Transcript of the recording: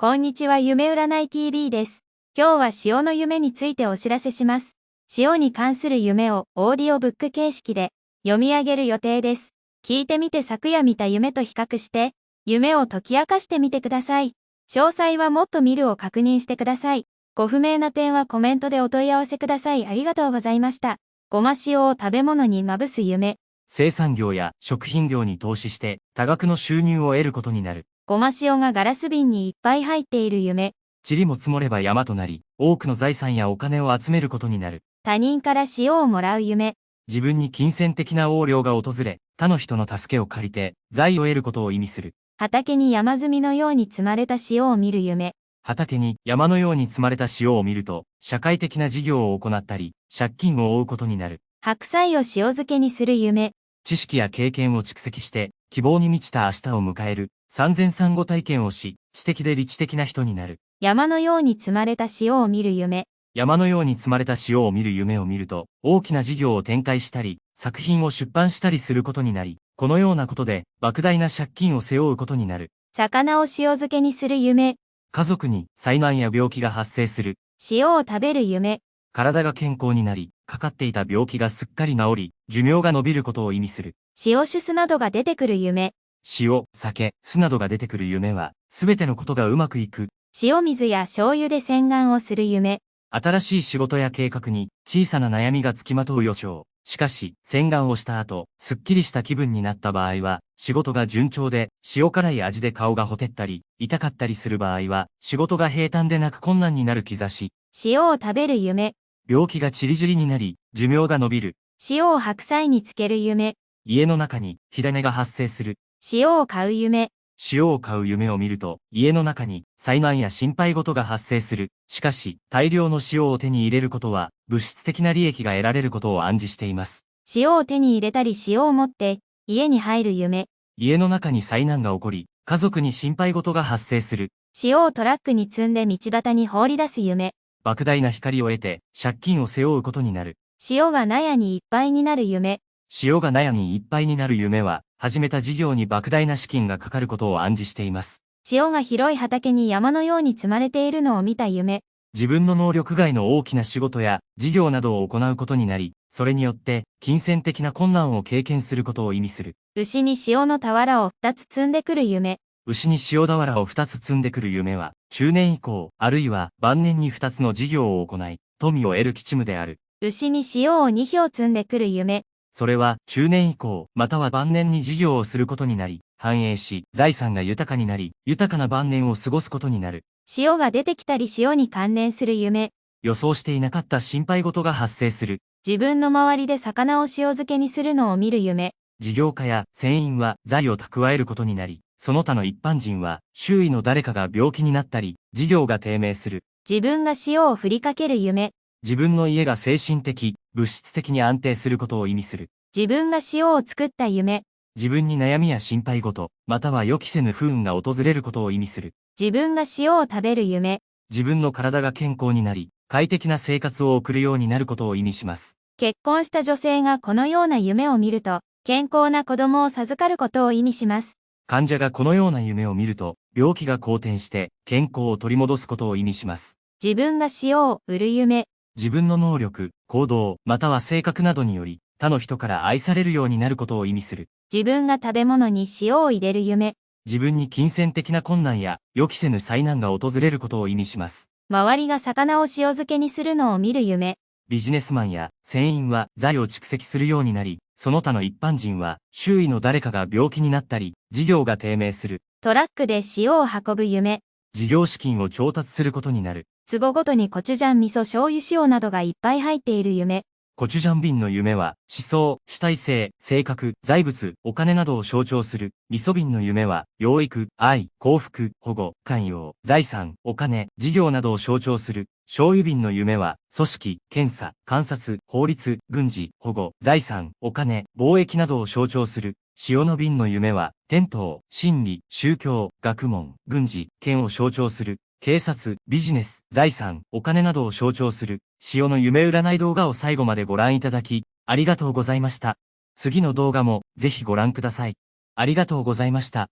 こんにちは夢占い TV です。今日は潮の夢についてお知らせします。潮に関する夢をオーディオブック形式で読み上げる予定です。聞いてみて昨夜見た夢と比較して、夢を解き明かしてみてください。詳細はもっと見るを確認してください。ご不明な点はコメントでお問い合わせください。ありがとうございました。ごま塩を食べ物にまぶす夢。生産業や食品業に投資して多額の収入を得ることになる。ごま塩がガラス瓶にいっぱい入っている夢。塵も積もれば山となり、多くの財産やお金を集めることになる。他人から塩をもらう夢。自分に金銭的な横領が訪れ、他の人の助けを借りて、財を得ることを意味する。畑に山積みのように積まれた塩を見る夢。畑に山のように積まれた塩を見ると、社会的な事業を行ったり、借金を負うことになる。白菜を塩漬けにする夢。知識や経験を蓄積して、希望に満ちた明日を迎える。産前産後体験をし、知的で理知的な人になる。山のように積まれた塩を見る夢。山のように積まれた塩を見る夢を見ると、大きな事業を展開したり、作品を出版したりすることになり、このようなことで、莫大な借金を背負うことになる。魚を塩漬けにする夢。家族に災難や病気が発生する。塩を食べる夢。体が健康になり、かかっていた病気がすっかり治り、寿命が伸びることを意味する。塩酒酢などが出てくる夢。塩、酒、酢などが出てくる夢は、すべてのことがうまくいく。塩水や醤油で洗顔をする夢。新しい仕事や計画に、小さな悩みがつきまとう予兆。しかし、洗顔をした後、すっきりした気分になった場合は、仕事が順調で、塩辛い味で顔がほてったり、痛かったりする場合は、仕事が平坦でなく困難になる兆し。塩を食べる夢。病気がチリジリになり、寿命が伸びる。塩を白菜につける夢。家の中に、火種が発生する。塩を買う夢。塩を買う夢を見ると、家の中に災難や心配事が発生する。しかし、大量の塩を手に入れることは、物質的な利益が得られることを暗示しています。塩を手に入れたり塩を持って、家に入る夢。家の中に災難が起こり、家族に心配事が発生する。塩をトラックに積んで道端に放り出す夢。莫大な光を得て、借金を背負うことになる。塩が納屋にいっぱいになる夢。塩が納屋にいっぱいになる夢は、始めた事業に莫大な資金がかかることを暗示しています。塩が広い畑に山のように積まれているのを見た夢。自分の能力外の大きな仕事や事業などを行うことになり、それによって金銭的な困難を経験することを意味する。牛に塩の俵を2つ積んでくる夢。牛に塩俵を2つ積んでくる夢は、中年以降、あるいは晩年に2つの事業を行い、富を得る吉務である。牛に塩を2票積んでくる夢。それは中年以降、または晩年に事業をすることになり、繁栄し、財産が豊かになり、豊かな晩年を過ごすことになる。塩が出てきたり塩に関連する夢。予想していなかった心配事が発生する。自分の周りで魚を塩漬けにするのを見る夢。事業家や船員は財を蓄えることになり、その他の一般人は周囲の誰かが病気になったり、事業が低迷する。自分が塩を振りかける夢。自分の家が精神的、物質的に安定することを意味する。自分が塩を作った夢。自分に悩みや心配事、または予期せぬ不運が訪れることを意味する。自分が塩を食べる夢。自分の体が健康になり、快適な生活を送るようになることを意味します。結婚した女性がこのような夢を見ると、健康な子供を授かることを意味します。患者がこのような夢を見ると、病気が好転して健康を取り戻すことを意味します。自分が塩を売る夢。自分の能力、行動、または性格などにより、他の人から愛されるようになることを意味する。自分が食べ物に塩を入れる夢。自分に金銭的な困難や予期せぬ災難が訪れることを意味します。周りが魚を塩漬けにするのを見る夢。ビジネスマンや船員は財を蓄積するようになり、その他の一般人は周囲の誰かが病気になったり、事業が低迷する。トラックで塩を運ぶ夢。事業資金を調達することになる。壺ごとにコチュジャン味噌醤油塩などがいっぱい入っている夢。コチュジャン瓶の夢は、思想、主体性、性格、財物、お金などを象徴する。味噌瓶の夢は、養育、愛、幸福、保護、寛容、財産、お金、事業などを象徴する。醤油瓶の夢は、組織、検査、観察、法律、軍事、保護、財産、お金、貿易などを象徴する。塩の瓶の夢は、天道、真理、宗教、学問、軍事、権を象徴する。警察、ビジネス、財産、お金などを象徴する、潮の夢占い動画を最後までご覧いただき、ありがとうございました。次の動画も、ぜひご覧ください。ありがとうございました。